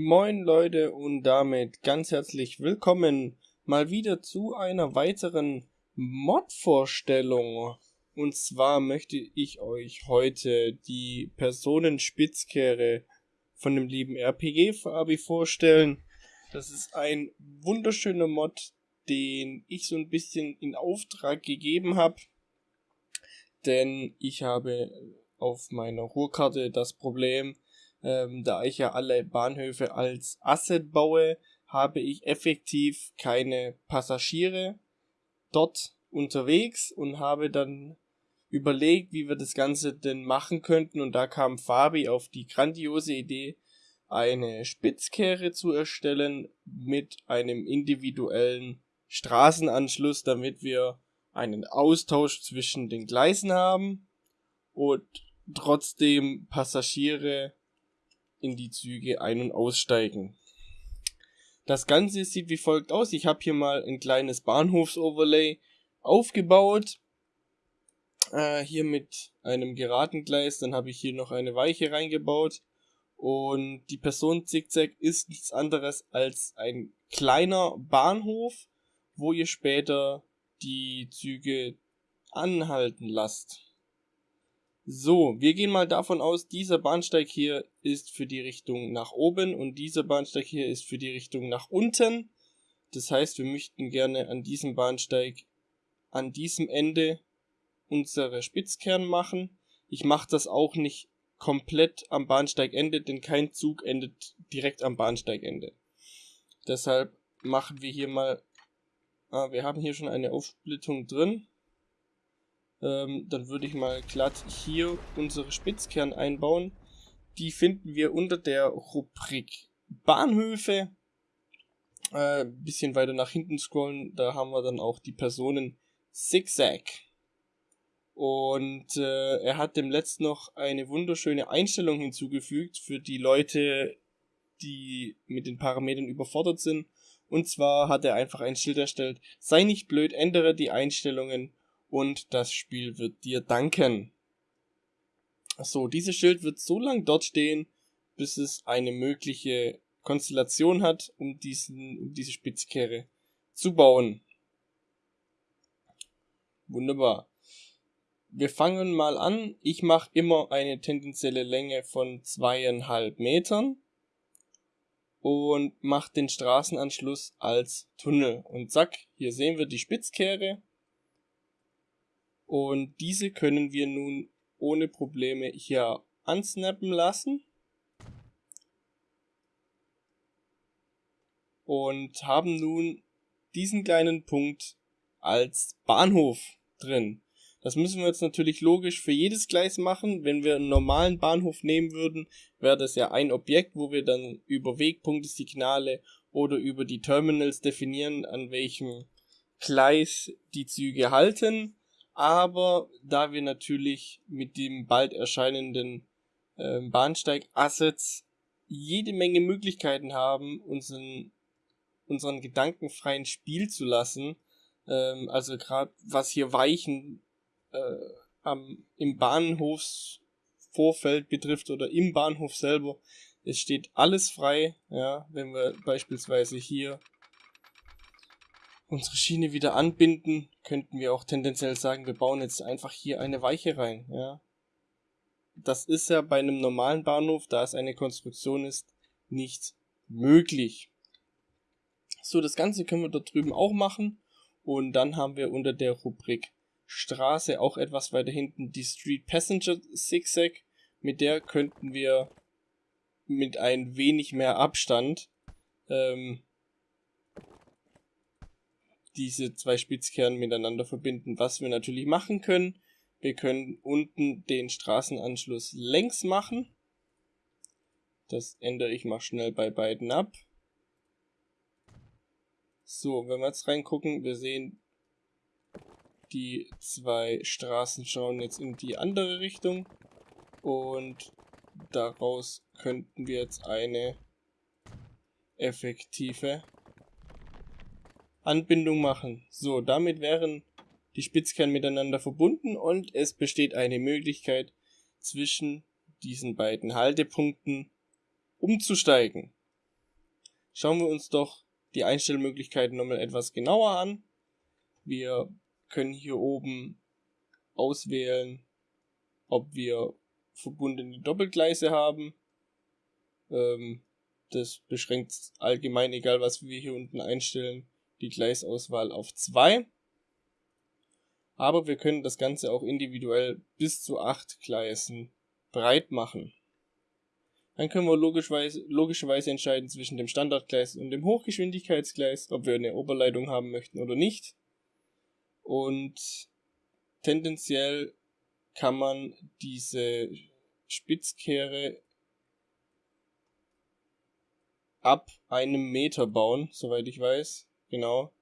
Moin Leute und damit ganz herzlich willkommen mal wieder zu einer weiteren Mod-Vorstellung. Und zwar möchte ich euch heute die Personenspitzkehre von dem lieben RPG Fabi vorstellen. Das ist ein wunderschöner Mod, den ich so ein bisschen in Auftrag gegeben habe. Denn ich habe auf meiner Ruhrkarte das Problem, ähm, da ich ja alle Bahnhöfe als Asset baue, habe ich effektiv keine Passagiere dort unterwegs und habe dann überlegt, wie wir das Ganze denn machen könnten. Und da kam Fabi auf die grandiose Idee, eine Spitzkehre zu erstellen mit einem individuellen Straßenanschluss, damit wir einen Austausch zwischen den Gleisen haben und trotzdem Passagiere in die Züge ein- und aussteigen. Das Ganze sieht wie folgt aus. Ich habe hier mal ein kleines Bahnhofsoverlay aufgebaut. Äh, hier mit einem geraden Gleis. Dann habe ich hier noch eine Weiche reingebaut. Und die Person Zickzack ist nichts anderes als ein kleiner Bahnhof, wo ihr später die Züge anhalten lasst. So, wir gehen mal davon aus, dieser Bahnsteig hier ist für die Richtung nach oben und dieser Bahnsteig hier ist für die Richtung nach unten. Das heißt, wir möchten gerne an diesem Bahnsteig an diesem Ende unsere Spitzkern machen. Ich mache das auch nicht komplett am Bahnsteigende, denn kein Zug endet direkt am Bahnsteigende. Deshalb machen wir hier mal, ah, wir haben hier schon eine Aufsplittung drin. Ähm, dann würde ich mal glatt hier unsere Spitzkern einbauen. Die finden wir unter der Rubrik Bahnhöfe. Äh, bisschen weiter nach hinten scrollen, da haben wir dann auch die Personen Zigzag. Und äh, er hat dem letzten noch eine wunderschöne Einstellung hinzugefügt für die Leute, die mit den Parametern überfordert sind. Und zwar hat er einfach ein Schild erstellt, sei nicht blöd, ändere die Einstellungen und das Spiel wird dir danken. So, dieses Schild wird so lang dort stehen, bis es eine mögliche Konstellation hat, um, diesen, um diese Spitzkehre zu bauen. Wunderbar. Wir fangen mal an. Ich mache immer eine tendenzielle Länge von zweieinhalb Metern und mache den Straßenanschluss als Tunnel. Und zack, hier sehen wir die Spitzkehre. Und diese können wir nun ohne Probleme hier ansnappen lassen. Und haben nun diesen kleinen Punkt als Bahnhof drin. Das müssen wir jetzt natürlich logisch für jedes Gleis machen. Wenn wir einen normalen Bahnhof nehmen würden, wäre das ja ein Objekt, wo wir dann über Wegpunkte, Signale oder über die Terminals definieren, an welchem Gleis die Züge halten aber da wir natürlich mit dem bald erscheinenden äh, Bahnsteig-Assets jede Menge Möglichkeiten haben, unseren, unseren Gedanken freien Spiel zu lassen, ähm, also gerade was hier Weichen äh, am, im Bahnhofsvorfeld betrifft oder im Bahnhof selber, es steht alles frei, ja, wenn wir beispielsweise hier unsere Schiene wieder anbinden, könnten wir auch tendenziell sagen, wir bauen jetzt einfach hier eine Weiche rein, ja. Das ist ja bei einem normalen Bahnhof, da es eine Konstruktion ist, nicht möglich. So, das Ganze können wir dort drüben auch machen. Und dann haben wir unter der Rubrik Straße auch etwas weiter hinten die Street Passenger Zigzag. Mit der könnten wir mit ein wenig mehr Abstand ähm, diese zwei Spitzkernen miteinander verbinden. Was wir natürlich machen können, wir können unten den Straßenanschluss längs machen. Das ändere ich mal schnell bei beiden ab. So, wenn wir jetzt reingucken, wir sehen, die zwei Straßen schauen jetzt in die andere Richtung. Und daraus könnten wir jetzt eine effektive Anbindung machen. So, damit wären die Spitzkernen miteinander verbunden und es besteht eine Möglichkeit zwischen diesen beiden Haltepunkten umzusteigen. schauen wir uns doch die Einstellmöglichkeiten nochmal etwas genauer an. Wir können hier oben auswählen, ob wir verbundene Doppelgleise haben. Ähm, das beschränkt allgemein, egal was wir hier unten einstellen, die Gleisauswahl auf zwei. Aber wir können das Ganze auch individuell bis zu acht Gleisen breit machen. Dann können wir logischerweise, logischerweise entscheiden zwischen dem Standardgleis und dem Hochgeschwindigkeitsgleis, ob wir eine Oberleitung haben möchten oder nicht. Und tendenziell kann man diese Spitzkehre ab einem Meter bauen, soweit ich weiß. Genau.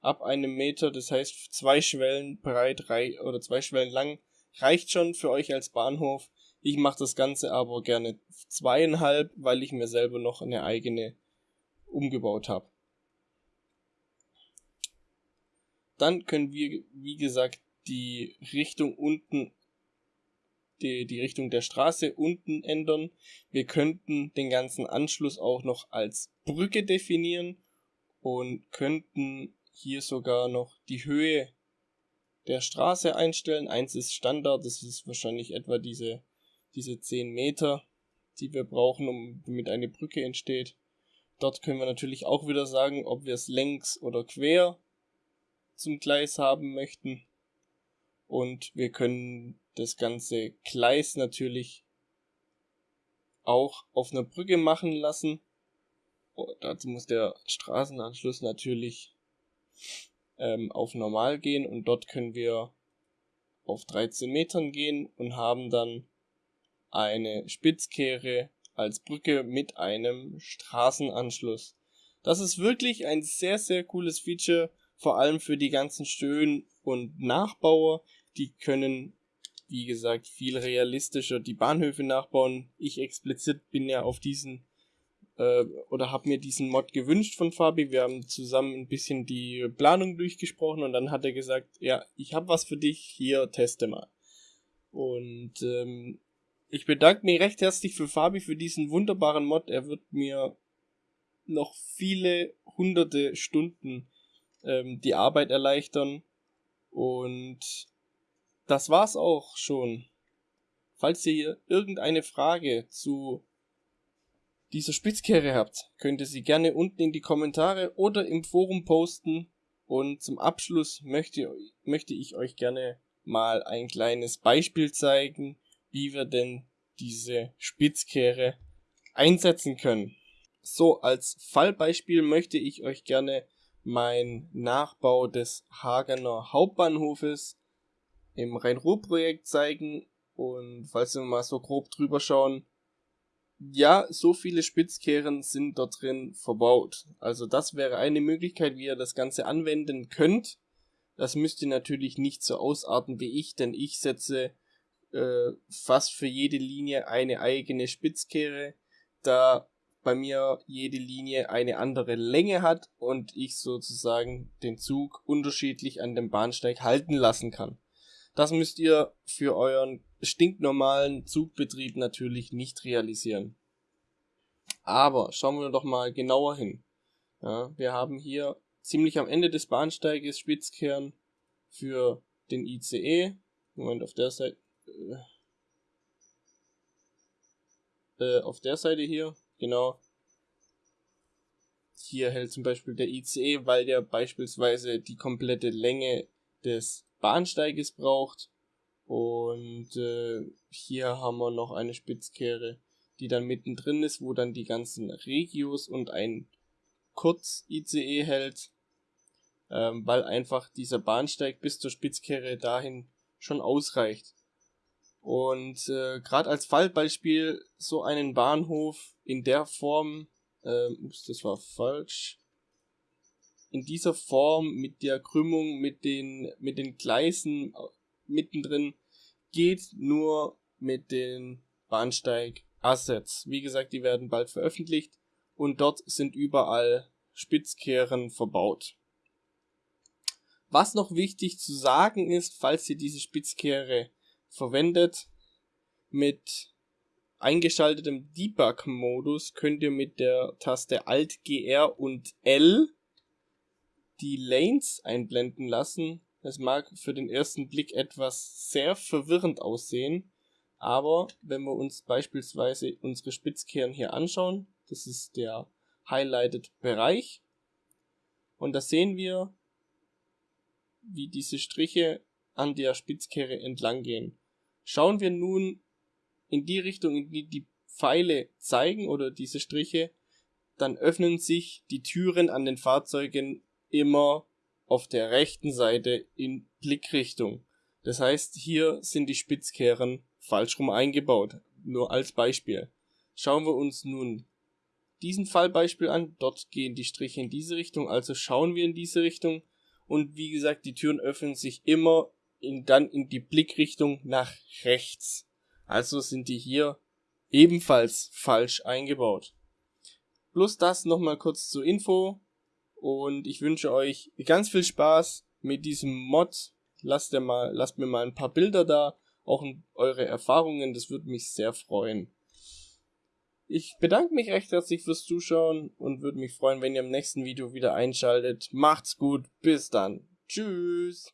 Ab einem Meter, das heißt zwei Schwellen breit oder zwei Schwellen lang, reicht schon für euch als Bahnhof. Ich mache das Ganze aber gerne zweieinhalb, weil ich mir selber noch eine eigene umgebaut habe. Dann können wir, wie gesagt, die Richtung unten, die, die Richtung der Straße unten ändern. Wir könnten den ganzen Anschluss auch noch als Brücke definieren und könnten hier sogar noch die Höhe der Straße einstellen. Eins ist Standard, das ist wahrscheinlich etwa diese diese 10 Meter, die wir brauchen, um, damit eine Brücke entsteht. Dort können wir natürlich auch wieder sagen, ob wir es längs oder quer zum Gleis haben möchten. Und wir können das ganze Gleis natürlich auch auf einer Brücke machen lassen. Dazu muss der Straßenanschluss natürlich ähm, auf normal gehen und dort können wir auf 13 Metern gehen und haben dann eine Spitzkehre als Brücke mit einem Straßenanschluss. Das ist wirklich ein sehr, sehr cooles Feature, vor allem für die ganzen Stöhn- und Nachbauer. Die können, wie gesagt, viel realistischer die Bahnhöfe nachbauen. Ich explizit bin ja auf diesen äh, oder habe mir diesen Mod gewünscht von Fabi. Wir haben zusammen ein bisschen die Planung durchgesprochen und dann hat er gesagt, ja, ich habe was für dich, hier teste mal. Und ähm, ich bedanke mich recht herzlich für Fabi für diesen wunderbaren Mod. Er wird mir noch viele hunderte Stunden ähm, die Arbeit erleichtern. Und das war's auch schon. Falls ihr hier irgendeine Frage zu dieser Spitzkehre habt, könnt ihr sie gerne unten in die Kommentare oder im Forum posten. Und zum Abschluss möchte, möchte ich euch gerne mal ein kleines Beispiel zeigen, wie wir denn diese Spitzkehre einsetzen können. So, als Fallbeispiel möchte ich euch gerne mein Nachbau des Hagener Hauptbahnhofes im Rhein-Ruhr-Projekt zeigen. Und falls wir mal so grob drüber schauen, ja, so viele Spitzkehren sind dort drin verbaut. Also das wäre eine Möglichkeit, wie ihr das Ganze anwenden könnt. Das müsst ihr natürlich nicht so ausarten wie ich, denn ich setze äh, fast für jede Linie eine eigene Spitzkehre, da bei mir jede Linie eine andere Länge hat und ich sozusagen den Zug unterschiedlich an dem Bahnsteig halten lassen kann. Das müsst ihr für euren stinknormalen Zugbetrieb natürlich nicht realisieren. Aber schauen wir doch mal genauer hin. Ja, wir haben hier ziemlich am Ende des Bahnsteiges Spitzkehren für den ICE. Moment, auf der Seite, äh, auf der Seite hier, genau. Hier hält zum Beispiel der ICE, weil der beispielsweise die komplette Länge des Bahnsteiges braucht. Und äh, hier haben wir noch eine Spitzkehre, die dann mittendrin ist, wo dann die ganzen Regios und ein Kurz-ICE hält, ähm, weil einfach dieser Bahnsteig bis zur Spitzkehre dahin schon ausreicht. Und äh, gerade als Fallbeispiel so einen Bahnhof in der Form, äh, ups, das war falsch, in dieser Form mit der Krümmung, mit den, mit den Gleisen mittendrin, geht nur mit den Bahnsteig-Assets. Wie gesagt, die werden bald veröffentlicht und dort sind überall Spitzkehren verbaut. Was noch wichtig zu sagen ist, falls ihr diese Spitzkehre verwendet mit eingeschaltetem Debug-Modus könnt ihr mit der Taste Alt, GR und L die Lanes einblenden lassen. Es mag für den ersten Blick etwas sehr verwirrend aussehen, aber wenn wir uns beispielsweise unsere Spitzkehren hier anschauen, das ist der Highlighted Bereich, und da sehen wir, wie diese Striche an der Spitzkehre entlang gehen. Schauen wir nun in die Richtung, in die die Pfeile zeigen oder diese Striche, dann öffnen sich die Türen an den Fahrzeugen immer auf der rechten Seite in Blickrichtung. Das heißt, hier sind die Spitzkehren falsch rum eingebaut. Nur als Beispiel. Schauen wir uns nun diesen Fallbeispiel an. Dort gehen die Striche in diese Richtung, also schauen wir in diese Richtung. Und wie gesagt, die Türen öffnen sich immer in, dann in die Blickrichtung nach rechts. Also sind die hier ebenfalls falsch eingebaut. Plus das nochmal kurz zur Info. Und ich wünsche euch ganz viel Spaß mit diesem Mod. Lasst, mal, lasst mir mal ein paar Bilder da, auch eure Erfahrungen, das würde mich sehr freuen. Ich bedanke mich recht herzlich fürs Zuschauen und würde mich freuen, wenn ihr im nächsten Video wieder einschaltet. Macht's gut, bis dann. Tschüss.